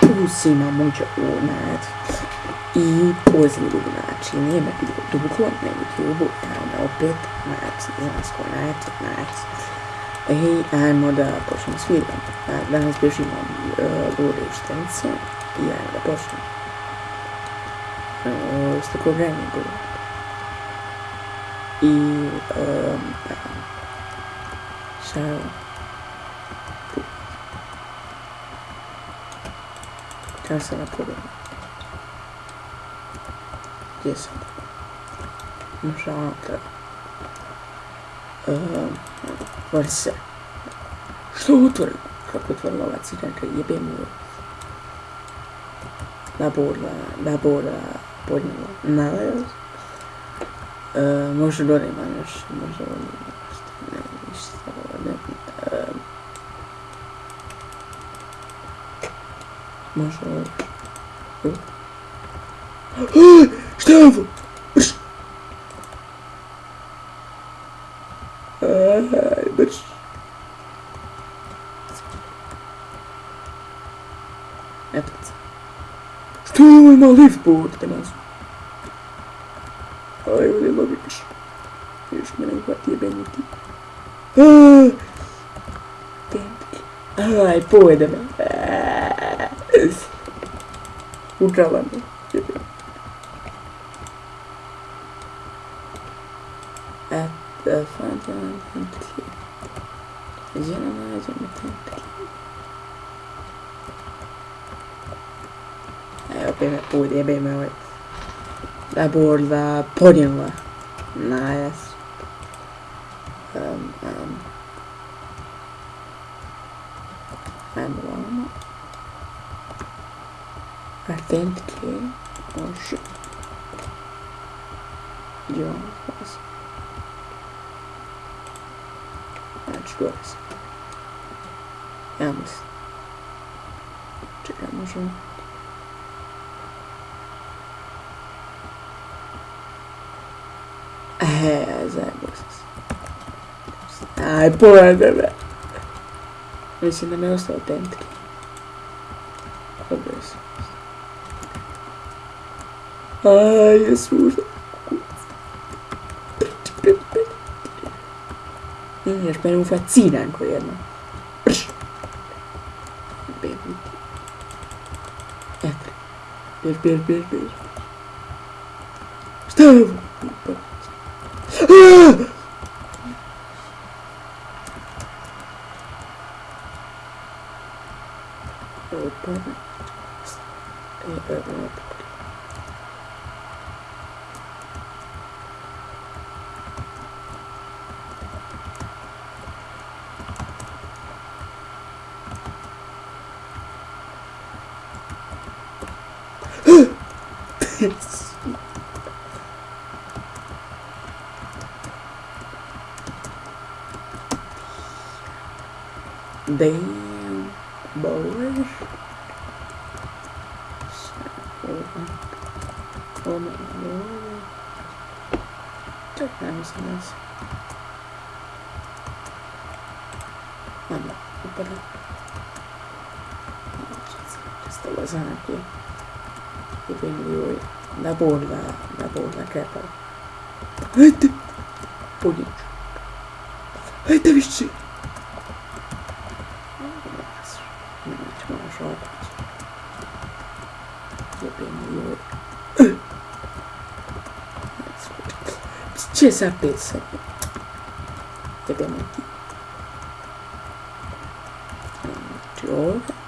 Pusi ima muđa unad. I pozivu, znači, nema bilo dugo na YouTube-u, tamo opet, znači, zansko, znači, znači. Ej, ajmo da počnemo s videom. Danas bježimo uh, u učiteljice i ajmo da počnemo. Uh, s tako vremena govorim. I, um, šta je ovo? That's not a problem. Yes. Жанка. Вальса. Что утвор? Как утвор ловать? Жанка, я бем его. Набор, э, набор, э, поняла. Нравилось? Э, может, Дори, может, может, он не может. Mas olha. Ah, Estevão! Mas. É tudo. Estou em meu livro, pô, que mais. Ai, eu olhei logo aqui. Eu estou um quartinho bem aqui. Ai, pô, é da. Me. Ukrala me. At the front end. Gdje nam? Evo, opet me pojede, jebe me ovaj. Da borda. Nice. belki hoş diyor bazı. Znaczy that Jams. I może... Eee, zajebos. Aj, połamę. the że miał 100 pętki. Dobra jest. Ai, Gesù. Io spero un fazzina in quello. Ecco. Per, per, per, per. Stavo. Ah! Open. Open. Authenticate. Oh shit. Gdje vam vas? Znači, gore sam. Ja mislim. Čekaj, možemo... e quindi lui la bolla la bolla che poi oddio e devi sì C'è sapesse Dobbiamo Ti Giove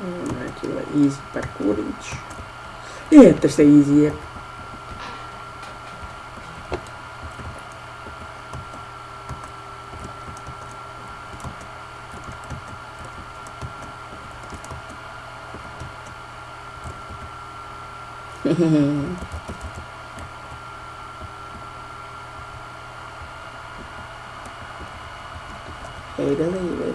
Aquilo é easy para Corinthians. E a terceira easy é Hey, doesn't even.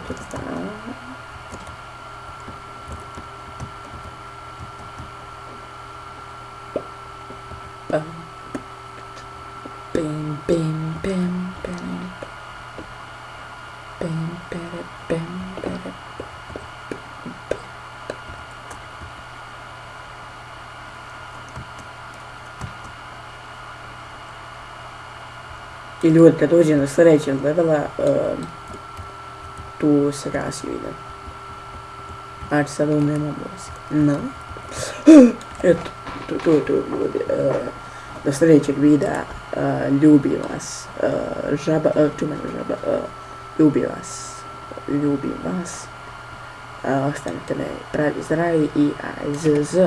I ljudi kad dođe na sljedeće gledala, um, tu se gasi video. Znači sad ovo nema muzika. No. Eto, to, to, to ljudi. Uh, do sljedećeg videa. Uh, ljubim vas. Uh, žaba, uh, čumena žaba. Uh, ljubim vas. Ljubim vas. Uh, ostanite me pravi zdravi i ajzz.